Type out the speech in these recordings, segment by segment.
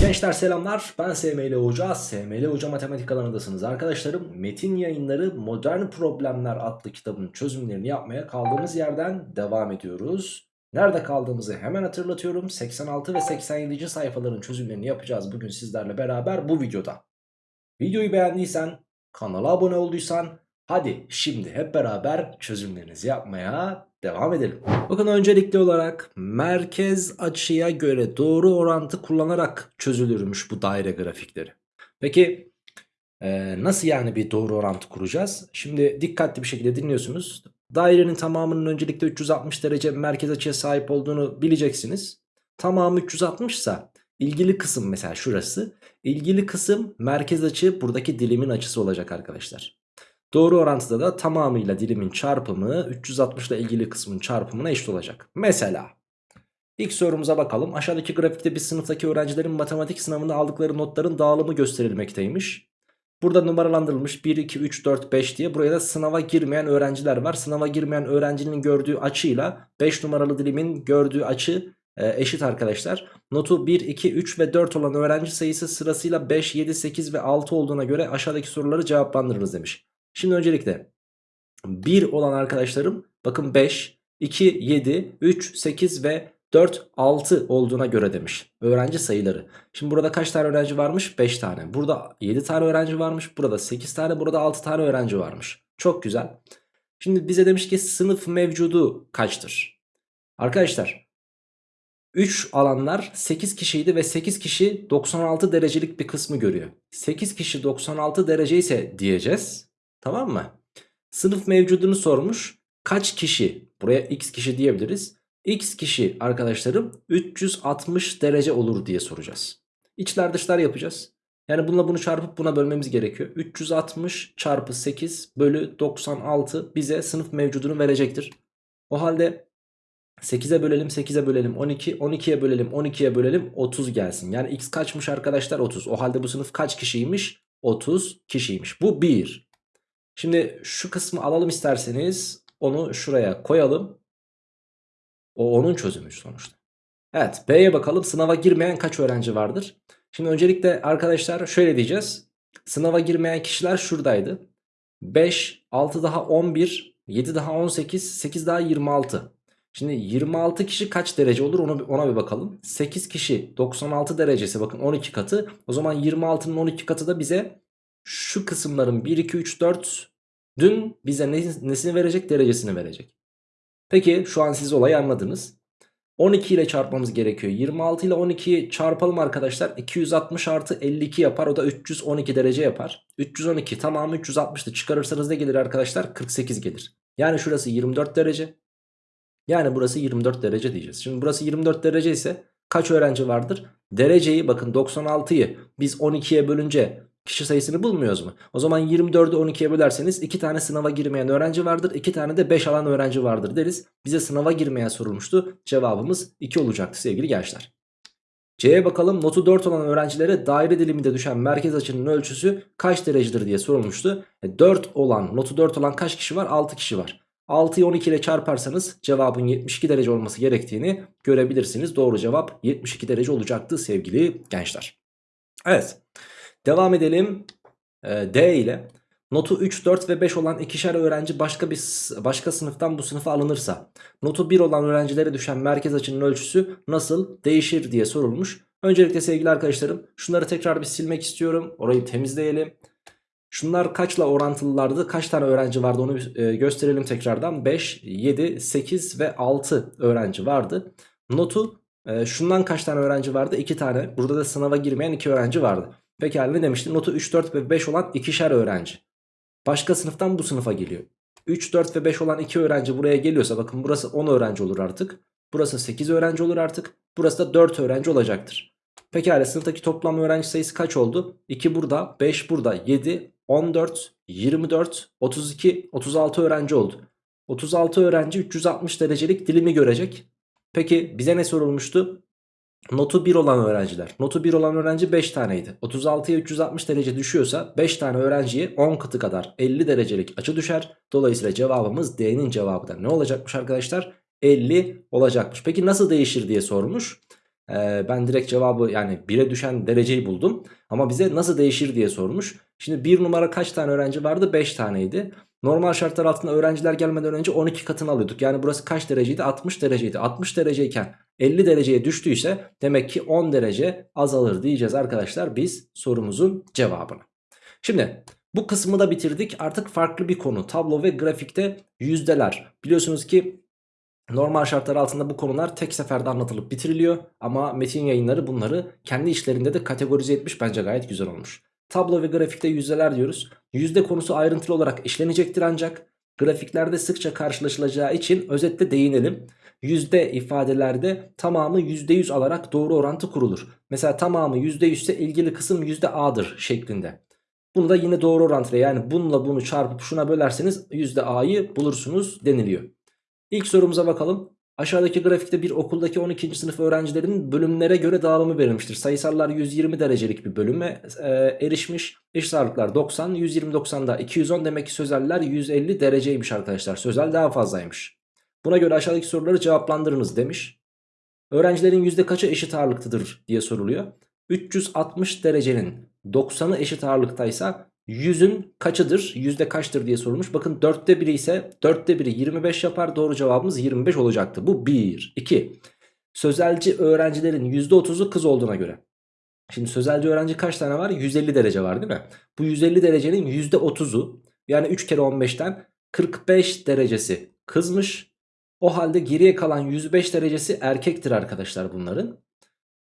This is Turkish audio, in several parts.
Gençler selamlar. Ben SML Hoca. SML Hoca Matematik kanalındasınız arkadaşlarım. Metin yayınları Modern Problemler adlı kitabın çözümlerini yapmaya kaldığımız yerden devam ediyoruz. Nerede kaldığımızı hemen hatırlatıyorum. 86 ve 87. sayfaların çözümlerini yapacağız bugün sizlerle beraber bu videoda. Videoyu beğendiysen kanala abone olduysan hadi şimdi hep beraber çözümlerinizi yapmaya devam edelim. Bakın öncelikli olarak merkez açıya göre doğru orantı kullanarak çözülürmüş bu daire grafikleri. Peki e, nasıl yani bir doğru orantı kuracağız? Şimdi dikkatli bir şekilde dinliyorsunuz. Dairenin tamamının öncelikle 360 derece merkez açıya sahip olduğunu bileceksiniz. Tamamı 360 ise ilgili kısım mesela şurası. İlgili kısım merkez açı buradaki dilimin açısı olacak arkadaşlar. Doğru orantıda da tamamıyla dilimin çarpımı 360 ile ilgili kısmın çarpımına eşit olacak. Mesela ilk sorumuza bakalım. Aşağıdaki grafikte bir sınıftaki öğrencilerin matematik sınavında aldıkları notların dağılımı gösterilmekteymiş. Burada numaralandırılmış 1, 2, 3, 4, 5 diye buraya da sınava girmeyen öğrenciler var. Sınava girmeyen öğrencinin gördüğü açıyla 5 numaralı dilimin gördüğü açı e, eşit arkadaşlar. Notu 1, 2, 3 ve 4 olan öğrenci sayısı sırasıyla 5, 7, 8 ve 6 olduğuna göre aşağıdaki soruları cevaplandırırız demiş. Şimdi öncelikle 1 olan arkadaşlarım bakın 5, 2, 7, 3, 8 ve 4, 6 olduğuna göre demiş. Öğrenci sayıları. Şimdi burada kaç tane öğrenci varmış? 5 tane. Burada 7 tane öğrenci varmış. Burada 8 tane. Burada 6 tane öğrenci varmış. Çok güzel. Şimdi bize demiş ki sınıf mevcudu kaçtır? Arkadaşlar 3 alanlar 8 kişiydi ve 8 kişi 96 derecelik bir kısmı görüyor. 8 kişi 96 derece ise diyeceğiz. Tamam mı? Sınıf mevcudunu sormuş. Kaç kişi? Buraya x kişi diyebiliriz. X kişi arkadaşlarım 360 derece olur diye soracağız. İçler dışlar yapacağız. Yani bununla bunu çarpıp buna bölmemiz gerekiyor. 360 çarpı 8 bölü 96 bize sınıf mevcudunu verecektir. O halde 8'e bölelim 8'e bölelim 12 12'ye bölelim 12'ye bölelim 30 gelsin. Yani x kaçmış arkadaşlar 30. O halde bu sınıf kaç kişiymiş? 30 kişiymiş. Bu 1. Şimdi şu kısmı alalım isterseniz onu şuraya koyalım. O onun çözümü sonuçta. Evet B'ye bakalım sınava girmeyen kaç öğrenci vardır? Şimdi öncelikle arkadaşlar şöyle diyeceğiz. Sınava girmeyen kişiler şuradaydı. 5, 6 daha 11, 7 daha 18, 8 daha 26. Şimdi 26 kişi kaç derece olur onu, ona bir bakalım. 8 kişi 96 derecesi bakın 12 katı. O zaman 26'nın 12 katı da bize şu kısımların 1, 2, 3, 4 dün bize nesini verecek derecesini verecek. Peki şu an siz olayı anladınız. 12 ile çarpmamız gerekiyor. 26 ile 12'yi çarpalım arkadaşlar. 260 artı 52 yapar. O da 312 derece yapar. 312 tamamı 360'tı. Çıkarırsanız ne gelir arkadaşlar? 48 gelir. Yani şurası 24 derece. Yani burası 24 derece diyeceğiz. Şimdi burası 24 derece ise kaç öğrenci vardır? Dereceyi bakın 96'yı biz 12'ye bölünce kişi sayısını bulmuyoruz mu? O zaman 24'ü 12'ye bölerseniz 2 tane sınava girmeyen öğrenci vardır. 2 tane de 5 alan öğrenci vardır deriz. Bize sınava girmeyen sorulmuştu. Cevabımız 2 olacaktı sevgili gençler. C'ye bakalım notu 4 olan öğrencilere daire diliminde düşen merkez açının ölçüsü kaç derecedir diye sorulmuştu. 4 e, olan notu 4 olan kaç kişi var? 6 kişi var. 6'yı 12 ile çarparsanız cevabın 72 derece olması gerektiğini görebilirsiniz. Doğru cevap 72 derece olacaktı sevgili gençler. Evet. Devam edelim e, D ile. Notu 3, 4 ve 5 olan ikişer öğrenci başka bir başka sınıftan bu sınıfa alınırsa notu 1 olan öğrencilere düşen merkez açının ölçüsü nasıl değişir diye sorulmuş. Öncelikle sevgili arkadaşlarım şunları tekrar bir silmek istiyorum. Orayı temizleyelim. Şunlar kaçla orantılılardı? Kaç tane öğrenci vardı onu e, gösterelim tekrardan. 5, 7, 8 ve 6 öğrenci vardı. Notu e, şundan kaç tane öğrenci vardı? 2 tane. Burada da sınava girmeyen 2 öğrenci vardı. Pekala ne demiştim? Notu 3, 4 ve 5 olan ikişer öğrenci. Başka sınıftan bu sınıfa geliyor. 3, 4 ve 5 olan 2 öğrenci buraya geliyorsa bakın burası 10 öğrenci olur artık. Burası 8 öğrenci olur artık. Burası da 4 öğrenci olacaktır. Pekala sınıftaki toplam öğrenci sayısı kaç oldu? 2 burada, 5 burada, 7, 14, 24, 32, 36 öğrenci oldu. 36 öğrenci 360 derecelik dilimi görecek. Peki bize ne sorulmuştu? Notu 1 olan öğrenciler. Notu 1 olan öğrenci 5 taneydi. 36'ya 360 derece düşüyorsa 5 tane öğrenciye 10 katı kadar 50 derecelik açı düşer. Dolayısıyla cevabımız D'nin cevabı da ne olacakmış arkadaşlar? 50 olacakmış. Peki nasıl değişir diye sormuş. Ee, ben direkt cevabı yani 1'e düşen dereceyi buldum. Ama bize nasıl değişir diye sormuş. Şimdi 1 numara kaç tane öğrenci vardı? 5 taneydi. Normal şartlar altında öğrenciler gelmeden önce 12 katını alıyorduk. Yani burası kaç dereceydi? 60 dereceydi. 60 dereceyken 50 dereceye düştüyse demek ki 10 derece azalır diyeceğiz arkadaşlar biz sorumuzun cevabını. Şimdi bu kısmı da bitirdik. Artık farklı bir konu. Tablo ve grafikte yüzdeler. Biliyorsunuz ki normal şartlar altında bu konular tek seferde anlatılıp bitiriliyor. Ama metin yayınları bunları kendi işlerinde de kategorize etmiş. Bence gayet güzel olmuş. Tablo ve grafikte yüzdeler diyoruz. Yüzde konusu ayrıntılı olarak işlenecektir ancak grafiklerde sıkça karşılaşılacağı için özetle değinelim. Yüzde ifadelerde tamamı %100 alarak doğru orantı kurulur. Mesela tamamı %100 ise ilgili kısım %A'dır şeklinde. Bunu da yine doğru orantılı yani bununla bunu çarpıp şuna bölerseniz %A'yı bulursunuz deniliyor. İlk sorumuza bakalım. Aşağıdaki grafikte bir okuldaki 12. sınıf öğrencilerin bölümlere göre dağılımı verilmiştir. Sayısallar 120 derecelik bir bölüme e, erişmiş. Eşit ağırlıklar 90, 120-90'da 210 demek ki sözeller 150 dereceymiş arkadaşlar. Sözel daha fazlaymış. Buna göre aşağıdaki soruları cevaplandırınız demiş. Öğrencilerin yüzde kaçı eşit ağırlıktadır diye soruluyor. 360 derecenin 90'ı eşit ağırlıktaysa 100'ün kaçıdır? Yüzde kaçtır diye sorulmuş. Bakın 4'te 1'i ise 4'te 1'i 25 yapar. Doğru cevabımız 25 olacaktı. Bu 1. 2. Sözelci öğrencilerin %30'u kız olduğuna göre. Şimdi sözelci öğrenci kaç tane var? 150 derece var değil mi? Bu 150 derecenin %30'u yani 3 kere 15'ten 45 derecesi kızmış. O halde geriye kalan 105 derecesi erkektir arkadaşlar bunların.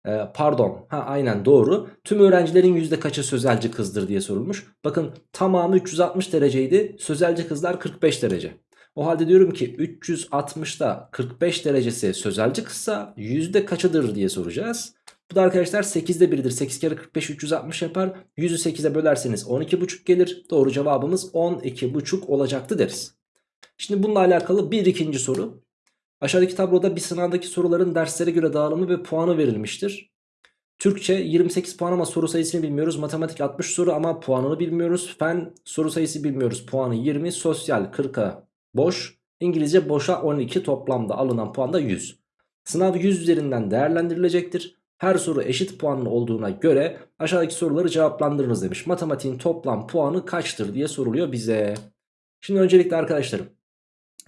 Ee, pardon ha aynen doğru. Tüm öğrencilerin yüzde kaçı sözelci kızdır diye sorulmuş. Bakın tamamı 360 dereceydi. Sözelci kızlar 45 derece. O halde diyorum ki 360'da 45 derecesi sözelci kızsa yüzde kaçıdır diye soracağız. Bu da arkadaşlar 8'de 1'dir. 8 kere 45 360 yapar. 100'ü 8'e bölerseniz 12,5 gelir. Doğru cevabımız 12,5 olacaktı deriz. Şimdi bununla alakalı bir ikinci soru. Aşağıdaki tabloda bir sınavdaki soruların derslere göre dağılımı ve puanı verilmiştir. Türkçe 28 puan ama soru sayısını bilmiyoruz. Matematik 60 soru ama puanını bilmiyoruz. Fen soru sayısı bilmiyoruz. Puanı 20. Sosyal 40'a boş. İngilizce boşa 12 toplamda alınan puan da 100. Sınav 100 üzerinden değerlendirilecektir. Her soru eşit puanlı olduğuna göre aşağıdaki soruları cevaplandırınız demiş. Matematiğin toplam puanı kaçtır diye soruluyor bize. Şimdi öncelikle arkadaşlarım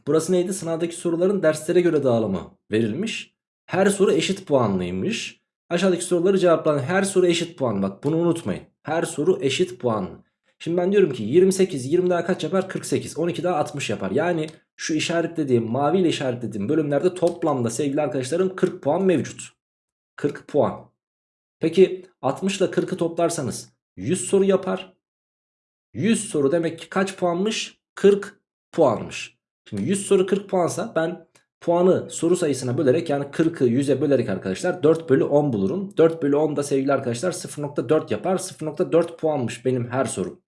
Burası neydi? Sınavdaki soruların derslere göre dağılımı verilmiş. Her soru eşit puanlıymış. Aşağıdaki soruları cevaplayın. Her soru eşit puan. Bak bunu unutmayın. Her soru eşit puan. Şimdi ben diyorum ki 28, 20 daha kaç yapar? 48. 12 daha 60 yapar. Yani şu işaretlediğim, maviyle işaretlediğim bölümlerde toplamda sevgili arkadaşlarım 40 puan mevcut. 40 puan. Peki 60 ile 40'ı toplarsanız 100 soru yapar. 100 soru demek ki kaç puanmış? 40 puanmış. Şimdi 100 soru 40 puansa ben puanı soru sayısına bölerek yani 40'ı 100'e bölerek arkadaşlar 4 bölü 10 bulurum. 4 bölü 10 da sevgili arkadaşlar 0.4 yapar. 0.4 puanmış benim her sorum.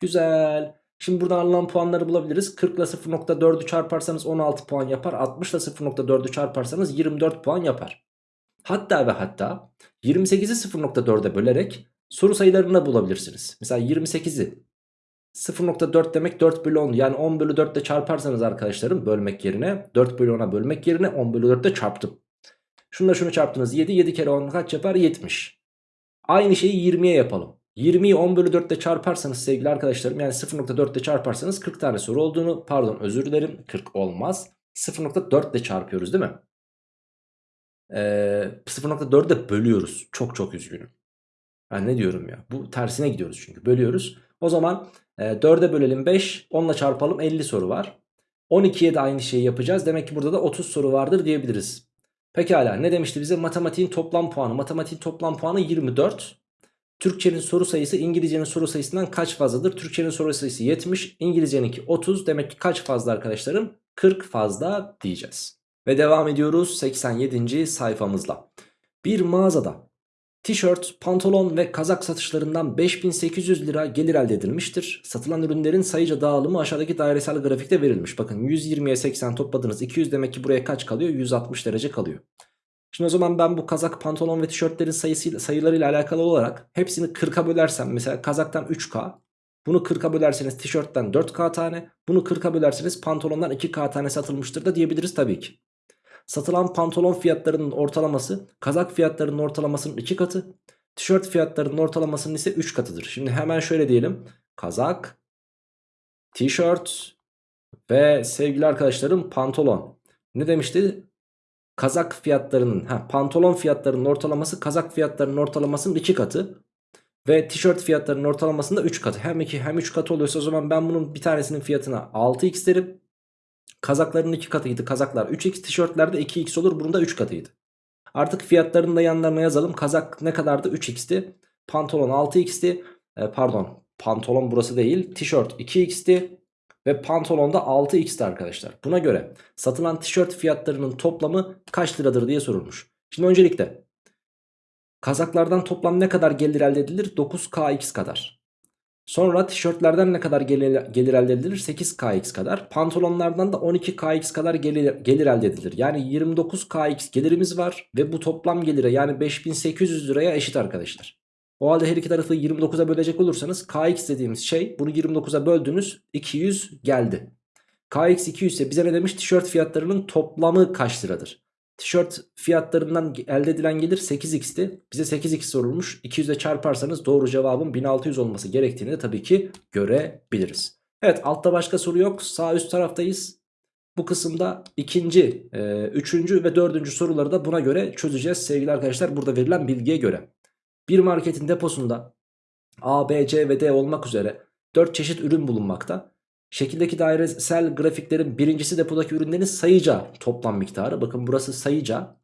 Güzel. Şimdi buradan alınan puanları bulabiliriz. 40 ile 0.4'ü çarparsanız 16 puan yapar. 60 ile 0.4'ü çarparsanız 24 puan yapar. Hatta ve hatta 28'i 0.4'e bölerek soru sayılarını bulabilirsiniz. Mesela 28'i 0.4 demek 4 bölü 10 yani 10 bölü 4 ile çarparsanız arkadaşlarım bölmek yerine 4 bölü 10'a bölmek yerine 10 bölü 4 ile çarptım. Şunla şunu çarptınız 7 7 kere 10 kaç yapar 70. Aynı şeyi 20'ye yapalım. 20'yi 10 bölü 4 ile çarparsanız sevgili arkadaşlarım yani 0.4 ile çarparsanız 40 tane soru olduğunu pardon özür dilerim 40 olmaz. 0.4 ile çarpıyoruz değil mi? Ee, 0.4 de bölüyoruz. Çok çok üzgünüm. Ben ne diyorum ya? Bu tersine gidiyoruz çünkü. Bölüyoruz. O zaman e, 4'e bölelim 5. 10 ile çarpalım 50 soru var. 12'ye de aynı şeyi yapacağız. Demek ki burada da 30 soru vardır diyebiliriz. Pekala ne demişti bize? Matematiğin toplam puanı. Matematiğin toplam puanı 24. Türkçenin soru sayısı İngilizcenin soru sayısından kaç fazladır? Türkçenin soru sayısı 70. İngilizceninki 30. Demek ki kaç fazla arkadaşlarım? 40 fazla diyeceğiz. Ve devam ediyoruz 87. sayfamızla. Bir mağazada Tişört, pantolon ve kazak satışlarından 5800 lira gelir elde edilmiştir. Satılan ürünlerin sayıca dağılımı aşağıdaki dairesel grafikte verilmiş. Bakın 120'ye 80 topladınız 200 demek ki buraya kaç kalıyor? 160 derece kalıyor. Şimdi o zaman ben bu kazak, pantolon ve tişörtlerin sayısı, sayılarıyla alakalı olarak hepsini 40'a bölersem mesela kazaktan 3K, bunu 40'a bölerseniz tişörtten 4K tane, bunu 40'a bölerseniz pantolondan 2K tane satılmıştır da diyebiliriz tabii ki. Satılan pantolon fiyatlarının ortalaması kazak fiyatlarının ortalamasının 2 katı. Tişört fiyatlarının ortalamasının ise 3 katıdır. Şimdi hemen şöyle diyelim. Kazak, tişört ve sevgili arkadaşlarım pantolon. Ne demişti? Kazak fiyatlarının, ha, pantolon fiyatlarının ortalaması kazak fiyatlarının ortalamasının 2 katı. Ve tişört fiyatlarının ortalamasında 3 katı. Hem 2 hem 3 katı oluyorsa o zaman ben bunun bir tanesinin fiyatına 6x derim. Kazakların 2 katıydı. Kazaklar 3x, tişörtlerde 2x olur. Bunun da 3 katıydı. Artık fiyatlarını da yanlarına yazalım. Kazak ne kadardı? 3x'ti. Pantolon 6x'ti. E, pardon. Pantolon burası değil. Tişört 2x'ti. Ve pantolon da 6x'ti arkadaşlar. Buna göre satılan tişört fiyatlarının toplamı kaç liradır diye sorulmuş. Şimdi öncelikle kazaklardan toplam ne kadar gelir elde edilir? 9kx kadar. Sonra tişörtlerden ne kadar gelir, gelir elde edilir? 8kx kadar. Pantolonlardan da 12kx kadar gelir, gelir elde edilir. Yani 29kx gelirimiz var ve bu toplam gelire yani 5800 liraya eşit arkadaşlar. O halde her iki tarafı 29'a bölecek olursanız kx dediğimiz şey bunu 29'a böldünüz 200 geldi. kx 200 ise bize ne demiş? Tişört fiyatlarının toplamı kaç liradır? Tişört fiyatlarından elde edilen gelir 8x'ti. Bize 8x sorulmuş. 200 ile çarparsanız doğru cevabın 1600 olması gerektiğini de tabii ki görebiliriz. Evet altta başka soru yok. Sağ üst taraftayız. Bu kısımda ikinci, e, üçüncü ve dördüncü soruları da buna göre çözeceğiz sevgili arkadaşlar. Burada verilen bilgiye göre. Bir marketin deposunda A, B, C ve D olmak üzere 4 çeşit ürün bulunmakta. Şekildeki dairesel grafiklerin birincisi depodaki ürünlerin sayıca toplam miktarı. Bakın burası sayıca.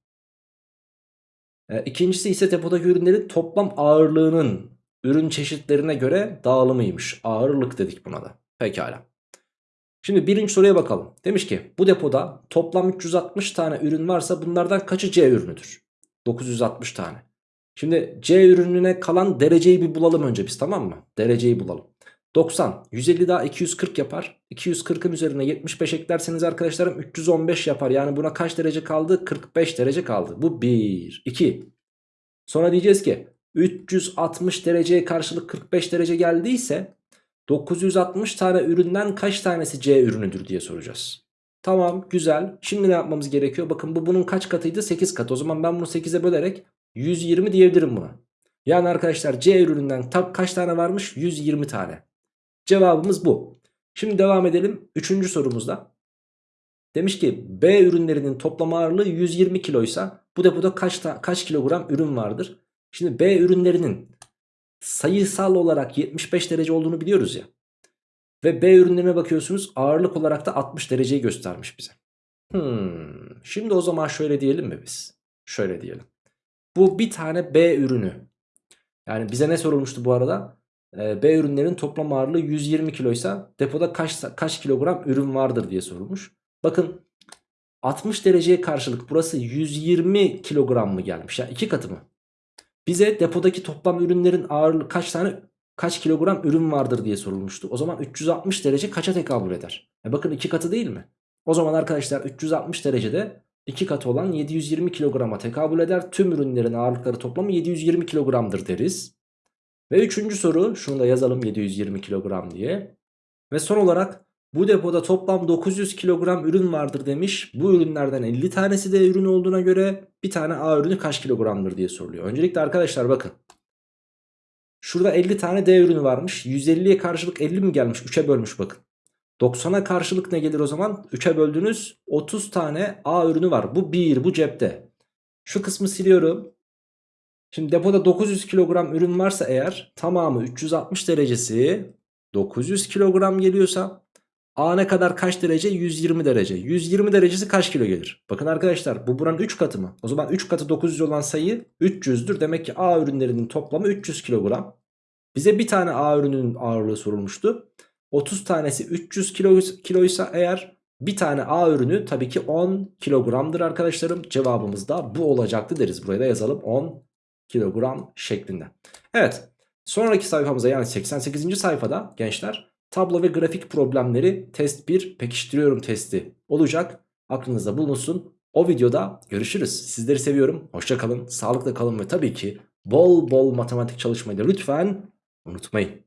E, ikincisi ise depodaki ürünlerin toplam ağırlığının ürün çeşitlerine göre dağılımıymış. Ağırlık dedik buna da. Pekala. Şimdi birinci soruya bakalım. Demiş ki bu depoda toplam 360 tane ürün varsa bunlardan kaçı C ürünüdür? 960 tane. Şimdi C ürününe kalan dereceyi bir bulalım önce biz tamam mı? Dereceyi bulalım. 90, 150 daha 240 yapar. 240'ın üzerine 75 eklerseniz arkadaşlarım 315 yapar. Yani buna kaç derece kaldı? 45 derece kaldı. Bu 1, 2. Sonra diyeceğiz ki 360 dereceye karşılık 45 derece geldiyse 960 tane üründen kaç tanesi C ürünüdür diye soracağız. Tamam güzel. Şimdi ne yapmamız gerekiyor? Bakın bu bunun kaç katıydı? 8 katı. O zaman ben bunu 8'e bölerek 120 diyebilirim buna. Yani arkadaşlar C ürününden kaç tane varmış? 120 tane. Cevabımız bu. Şimdi devam edelim. Üçüncü sorumuzda. Demiş ki B ürünlerinin toplam ağırlığı 120 kiloysa bu depoda kaç, kaç kilogram ürün vardır? Şimdi B ürünlerinin sayısal olarak 75 derece olduğunu biliyoruz ya. Ve B ürünlerine bakıyorsunuz ağırlık olarak da 60 dereceyi göstermiş bize. Hmm, şimdi o zaman şöyle diyelim mi biz? Şöyle diyelim. Bu bir tane B ürünü. Yani bize ne sorulmuştu bu arada? Ee, B ürünlerin toplam ağırlığı 120 kiloysa depoda kaç, kaç kilogram ürün vardır diye sorulmuş. Bakın 60 dereceye karşılık burası 120 kilogram mı gelmiş? Yani iki katı mı? Bize depodaki toplam ürünlerin ağırlığı kaç tane kaç kilogram ürün vardır diye sorulmuştu. O zaman 360 derece kaça tekabül eder? E bakın iki katı değil mi? O zaman arkadaşlar 360 derecede 2 katı olan 720 kilograma tekabül eder. Tüm ürünlerin ağırlıkları toplamı 720 kilogramdır deriz. Ve üçüncü soru şunu da yazalım 720 kilogram diye. Ve son olarak bu depoda toplam 900 kilogram ürün vardır demiş. Bu ürünlerden 50 tanesi de ürün olduğuna göre bir tane A ürünü kaç kilogramdır diye soruluyor. Öncelikle arkadaşlar bakın. Şurada 50 tane D ürünü varmış. 150'ye karşılık 50 mi gelmiş? 3'e bölmüş bakın. 90'a karşılık ne gelir o zaman? 3'e böldünüz 30 tane A ürünü var. Bu 1 bu cepte. Şu kısmı siliyorum. Şimdi depoda 900 kilogram ürün varsa eğer tamamı 360 derecesi 900 kilogram geliyorsa A ne kadar kaç derece? 120 derece. 120 derecesi kaç kilo gelir? Bakın arkadaşlar bu buranın 3 katı mı? O zaman 3 katı 900 olan sayı 300'dür. Demek ki A ürünlerinin toplamı 300 kilogram. Bize bir tane A ürünün ağırlığı sorulmuştu. 30 tanesi 300 kilo, kiloysa eğer bir tane A ürünü tabii ki 10 kilogramdır arkadaşlarım. Cevabımız da bu olacaktı deriz. Buraya da yazalım 10 kilogram şeklinde. Evet sonraki sayfamıza yani 88. sayfada gençler tablo ve grafik problemleri test 1 pekiştiriyorum testi olacak. Aklınızda bulunsun. O videoda görüşürüz. Sizleri seviyorum. Hoşçakalın, sağlıkla kalın ve tabii ki bol bol matematik çalışmayı da lütfen unutmayın.